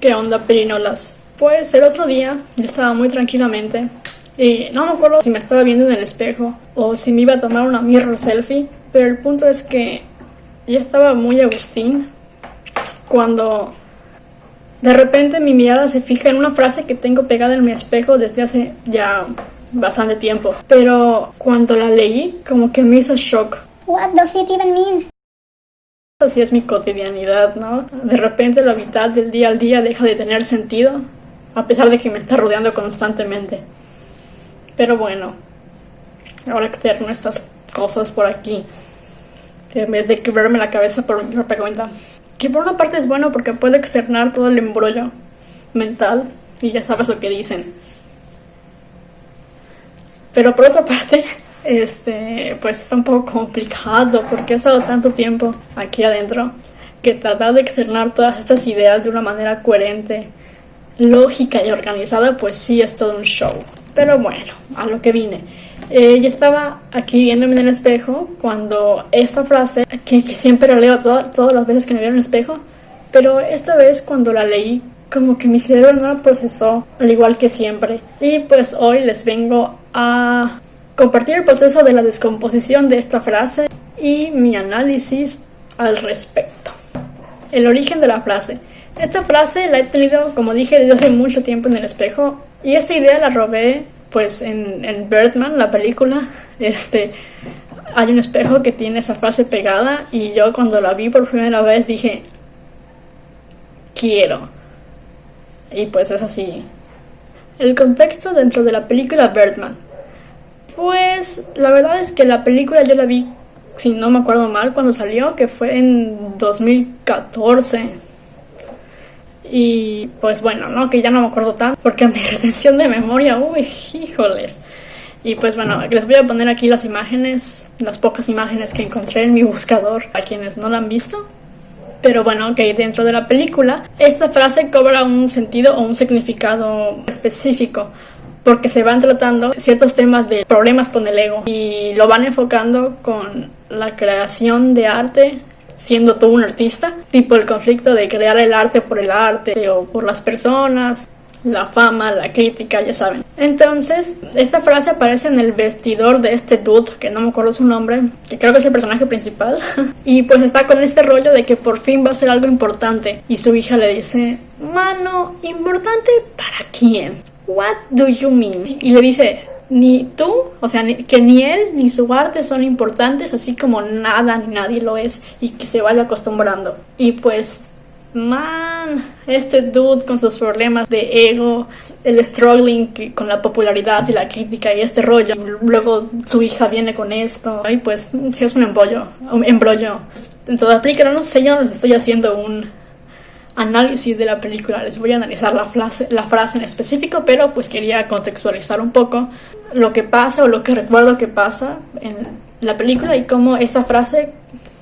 ¿Qué onda, perinolas? Pues el otro día yo estaba muy tranquilamente y no me acuerdo si me estaba viendo en el espejo o si me iba a tomar una mirror selfie, pero el punto es que ya estaba muy Agustín cuando de repente mi mirada se fija en una frase que tengo pegada en mi espejo desde hace ya bastante tiempo, pero cuando la leí como que me hizo shock. What does it even mean? Así es mi cotidianidad, ¿no? De repente lo vital del día al día deja de tener sentido, a pesar de que me está rodeando constantemente. Pero bueno, ahora externo estas cosas por aquí, en vez de quebrarme la cabeza por mi propia cuenta. Que por una parte es bueno porque puede externar todo el embrollo mental y ya sabes lo que dicen. Pero por otra parte, este, pues está un poco complicado porque he estado tanto tiempo aquí adentro que tratar de externar todas estas ideas de una manera coherente, lógica y organizada, pues sí es todo un show. Pero bueno, a lo que vine. Eh, yo estaba aquí viéndome en el espejo cuando esta frase, que, siempre la leo todas las veces que me veo en el espejo, pero esta vez cuando la leí, como que mi cerebro no la procesó, al igual que siempre. Y pues hoy les vengo a compartir el proceso de la descomposición de esta frase y mi análisis al respecto. El origen de la frase. Esta frase la he tenido, como dije, desde hace mucho tiempo en el espejo y esta idea la robé pues en, en Birdman, la película. Este, hay un espejo que tiene esa frase pegada y yo cuando la vi por primera vez dije, quiero. Y pues es así. El contexto dentro de la película Birdman. Pues la verdad es que la película yo la vi, si no me acuerdo mal, cuando salió, que fue en 2014. Y pues bueno, ¿no? Que ya no me acuerdo tanto, porque mi retención de memoria, uy, híjoles. Y pues bueno, les voy a poner aquí las imágenes, las pocas imágenes que encontré en mi buscador, a quienes no la han visto. Pero bueno, que dentro de la película, esta frase cobra un sentido o un significado específico porque se van tratando ciertos temas de problemas con el ego y lo van enfocando con la creación de arte siendo tú un artista, tipo el conflicto de crear el arte por el arte o por las personas, la fama, la crítica, ya saben. Entonces, esta frase aparece en el vestidor de este dude, que no me acuerdo su nombre, que creo que es el personaje principal, y pues está con este rollo de que por fin va a ser algo importante, y su hija le dice, mano, ¿importante para quién? What do you mean? Y le dice, ni tú, o sea, que ni él ni su arte son importantes, así como nada ni nadie lo es, y que se vaya acostumbrando. Y pues, man, este dude con sus problemas de ego, el struggling con la popularidad y la crítica y este rollo, luego su hija viene con esto, y pues, es un embrollo, un embrollo. Entonces, aplica, no sé, yo no les estoy haciendo un análisis de la película. Les voy a analizar la frase, la frase en específico, pero pues quería contextualizar un poco lo que pasa o lo que recuerdo que pasa en la película y cómo esta frase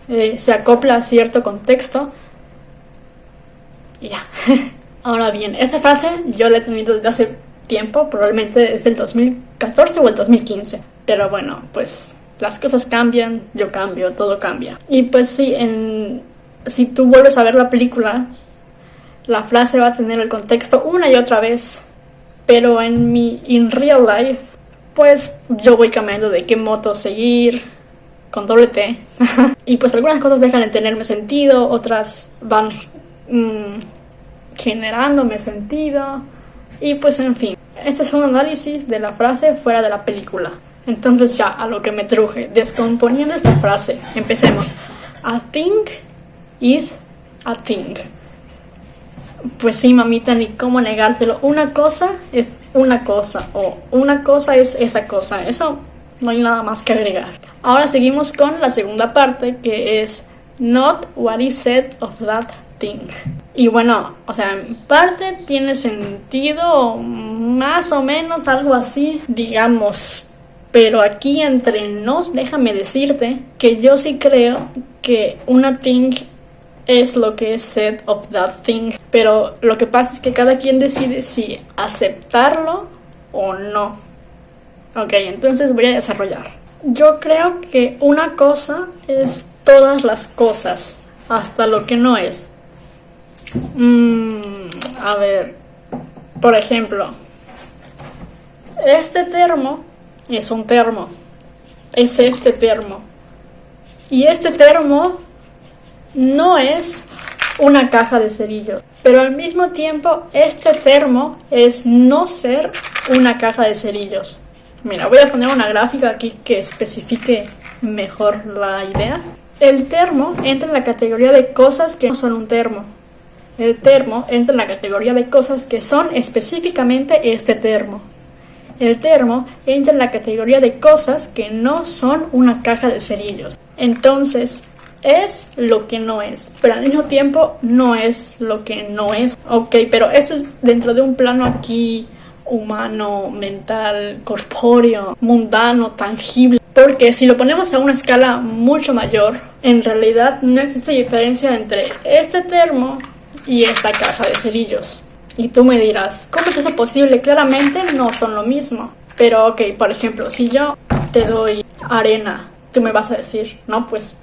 eh, se acopla a cierto contexto. Y ya. Ahora bien, esta frase yo la he tenido desde hace tiempo, probablemente desde el 2014 o el 2015. Pero bueno, pues las cosas cambian, yo cambio, todo cambia. Y pues sí, en, si tú vuelves a ver la película, la frase va a tener el contexto una y otra vez, pero en mi in real life, pues yo voy cambiando de qué moto seguir con doble T. y pues algunas cosas dejan de tenerme sentido, otras van mm, generándome sentido. Y pues en fin, este es un análisis de la frase fuera de la película. Entonces ya, a lo que me truje, descomponiendo esta frase, empecemos. A thing is a thing. Pues sí, mamita, ni cómo negártelo. Una cosa es una cosa o una cosa es esa cosa. Eso no hay nada más que agregar. Ahora seguimos con la segunda parte que es not what is said of that thing. Y bueno, o sea, en parte tiene sentido más o menos algo así, digamos. Pero aquí entre nos, déjame decirte que yo sí creo que una thing es lo que es said of that thing. Pero lo que pasa es que cada quien decide si aceptarlo o no. Ok, entonces voy a desarrollar. Yo creo que una cosa es todas las cosas, hasta lo que no es. Mm, A ver, por ejemplo, este termo es un termo. Es este termo. Y este termo no es una caja de cerillos. Pero al mismo tiempo, este termo es no ser una caja de cerillos. Mira, voy a poner una gráfica aquí que especifique mejor la idea. El termo entra en la categoría de cosas que no son un termo. El termo entra en la categoría de cosas que son específicamente este termo. El termo entra en la categoría de cosas que no son una caja de cerillos. Entonces, es lo que no es, pero al mismo tiempo no es lo que no es. Ok, pero esto es dentro de un plano aquí humano, mental, corpóreo, mundano, tangible. Porque si lo ponemos a una escala mucho mayor, en realidad no existe diferencia entre este termo y esta caja de cerillos. Y tú me dirás, ¿cómo es eso posible? Claramente no son lo mismo. Pero ok, por ejemplo, si yo te doy arena, tú me vas a decir, no, pues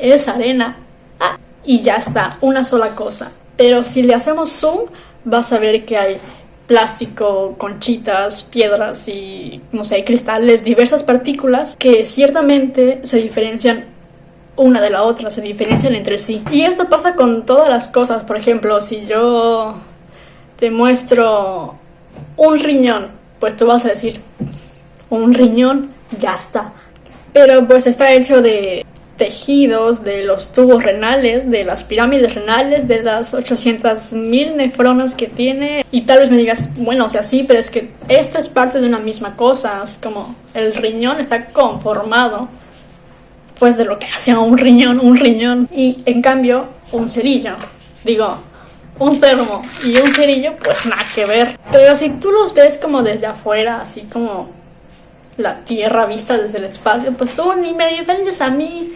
es arena. Ah, y ya está, una sola cosa. Pero si le hacemos zoom, vas a ver que hay plástico, conchitas, piedras y, no sé, cristales, diversas partículas que ciertamente se diferencian una de la otra, se diferencian entre sí. Y esto pasa con todas las cosas. Por ejemplo, si yo te muestro un riñón, pues tú vas a decir, un riñón, ya está. Pero pues está hecho de tejidos, de los tubos renales, de las pirámides renales, de las 800.000 nefronas que tiene. Y tal vez me digas, bueno, o sea, sí, pero es que esto es parte de una misma cosa. Es como el riñón está conformado, pues, de lo que hace un riñón, un riñón. Y en cambio, un cerillo, digo, un termo y un cerillo, pues nada que ver. Pero si tú los ves como desde afuera, así como la Tierra vista desde el espacio, pues tú ni me diferencias a mí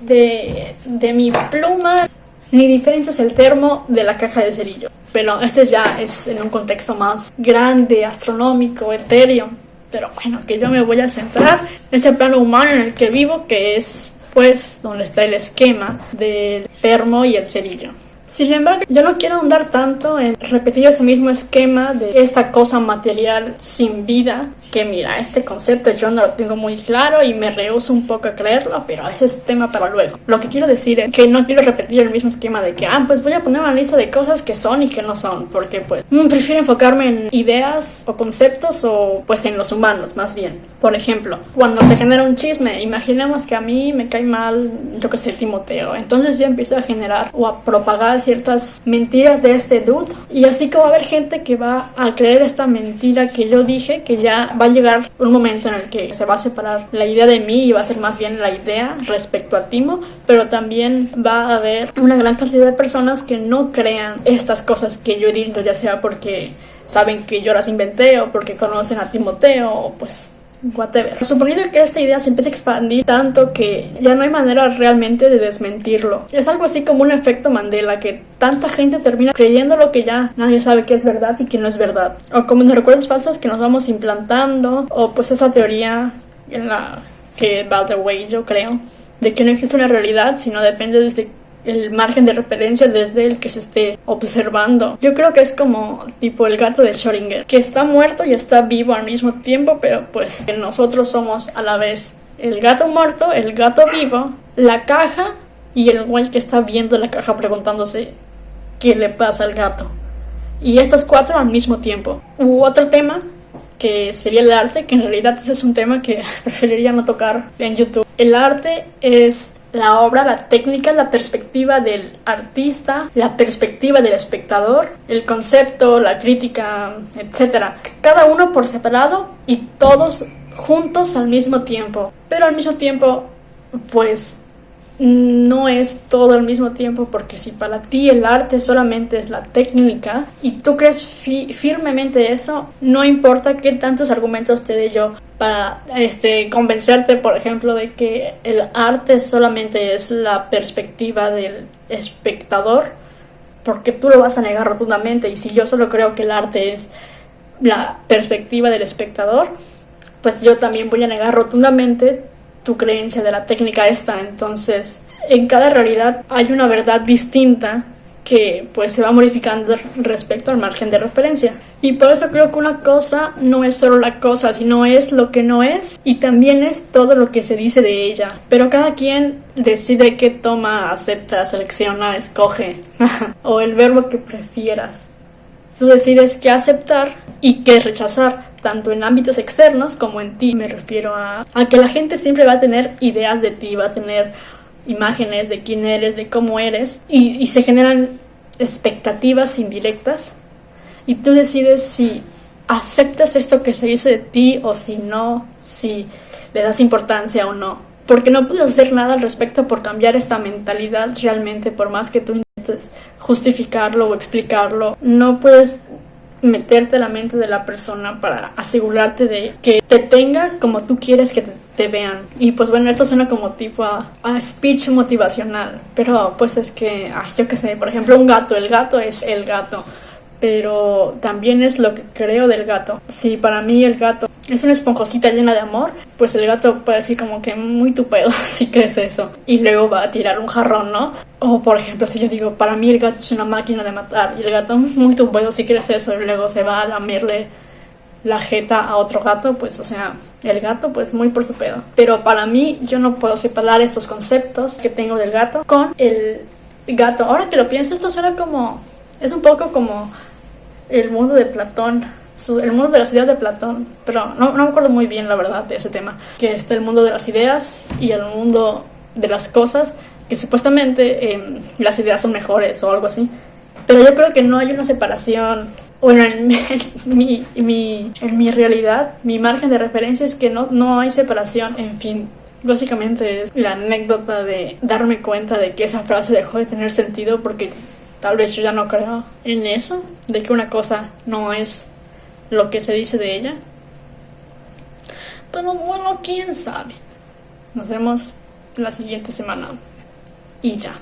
de, de mi pluma, ni diferencias el termo de la caja de cerillo. Pero este ya es en un contexto más grande, astronómico, etéreo. Pero bueno, que yo me voy a centrar en ese plano humano en el que vivo, que es pues donde está el esquema del termo y el cerillo. Sin embargo, yo no quiero ahondar tanto en repetir ese mismo esquema de esta cosa material sin vida, que mira, este concepto yo no lo tengo muy claro y me rehuso un poco a creerlo, pero ese es tema para luego. Lo que quiero decir es que no quiero repetir el mismo esquema de que, ah, pues voy a poner una lista de cosas que son y que no son, porque pues mm, prefiero enfocarme en ideas o conceptos o pues en los humanos más bien. Por ejemplo, cuando se genera un chisme, imaginemos que a mí me cae mal, yo que sé, Timoteo, entonces yo empiezo a generar o a propagar ciertas mentiras de este dude y así como va a haber gente que va a creer esta mentira que yo dije que ya va a llegar un momento en el que se va a separar la idea de mí y va a ser más bien la idea respecto a Timo, pero también va a haber una gran cantidad de personas que no crean estas cosas que yo he dicho, ya sea porque saben que yo las inventé o porque conocen a Timoteo o pues whatever. Suponiendo que esta idea se empieza a expandir tanto que ya no hay manera realmente de desmentirlo. Es algo así como un efecto Mandela, que tanta gente termina creyendo lo que ya nadie sabe que es verdad y que no es verdad. O como los recuerdos falsos que nos vamos implantando, o pues esa teoría en la que va the way yo creo, de que no existe una realidad, sino depende desde el margen de referencia desde el que se esté observando. Yo creo que es como tipo el gato de Schrödinger, que está muerto y está vivo al mismo tiempo, pero pues nosotros somos a la vez el gato muerto, el gato vivo, la caja y el güey que está viendo la caja preguntándose qué le pasa al gato. Y estos cuatro al mismo tiempo. Hubo otro tema que sería el arte, que en realidad es un tema que preferiría no tocar en YouTube. El arte es la obra, la técnica, la perspectiva del artista, la perspectiva del espectador, el concepto, la crítica, etc. Cada uno por separado y todos juntos al mismo tiempo. Pero al mismo tiempo, pues no es todo al mismo tiempo porque si para ti el arte solamente es la técnica y tú crees firmemente eso, no importa qué tantos argumentos te dé yo para este, convencerte, por ejemplo, de que el arte solamente es la perspectiva del espectador, porque tú lo vas a negar rotundamente. Y si yo solo creo que el arte es la perspectiva del espectador, pues yo también voy a negar rotundamente tu creencia de la técnica esta. Entonces, en cada realidad hay una verdad distinta que pues se va modificando respecto al margen de referencia. Y por eso creo que una cosa no es solo la cosa, sino es lo que no es y también es todo lo que se dice de ella. Pero cada quien decide qué toma, acepta, selecciona, escoge o el verbo que prefieras. Tú decides qué aceptar y qué rechazar, tanto en ámbitos externos como en ti. Me refiero a, a que la gente siempre va a tener ideas de ti, va a tener imágenes de quién eres, de cómo eres, y, se generan expectativas indirectas, y tú decides si aceptas esto que se dice de ti o si no, si le das importancia o no. Porque no puedes hacer nada al respecto por cambiar esta mentalidad realmente, por más que tú intentes justificarlo o explicarlo. No puedes meterte a la mente de la persona para asegurarte de que te tenga como tú quieres que te, vean. Y pues bueno, esto suena como tipo a, speech motivacional, pero pues es que, yo qué sé, por ejemplo, un gato, el gato es el gato pero también es lo que creo del gato. Si para mí el gato es una esponjosita llena de amor, pues el gato puede decir como que muy tu pedo si crees eso. Y luego va a tirar un jarrón, ¿no? O por ejemplo, si yo digo, para mí el gato es una máquina de matar y el gato muy tu pedo si crees eso y luego se va a lamerle la jeta a otro gato, pues o sea, el gato pues muy por su pedo. Pero para mí yo no puedo separar estos conceptos que tengo del gato con el gato. Ahora que lo pienso, esto suena como... Es un poco como el mundo de Platón, el mundo de las ideas de Platón, pero no, no me acuerdo muy bien la verdad de ese tema, que está el mundo de las ideas y el mundo de las cosas, que supuestamente em, las ideas son mejores o algo así, pero yo creo que no hay una separación. Bueno, en, mi, en mi realidad, mi margen de referencia es que no, no hay separación, en fin, básicamente es la anécdota de darme cuenta de que esa frase dejó de tener sentido porque Tal vez yo ya no creo en eso, de que una cosa no es lo que se dice de ella. Pero bueno, quién sabe. Nos vemos la siguiente semana. Y ya.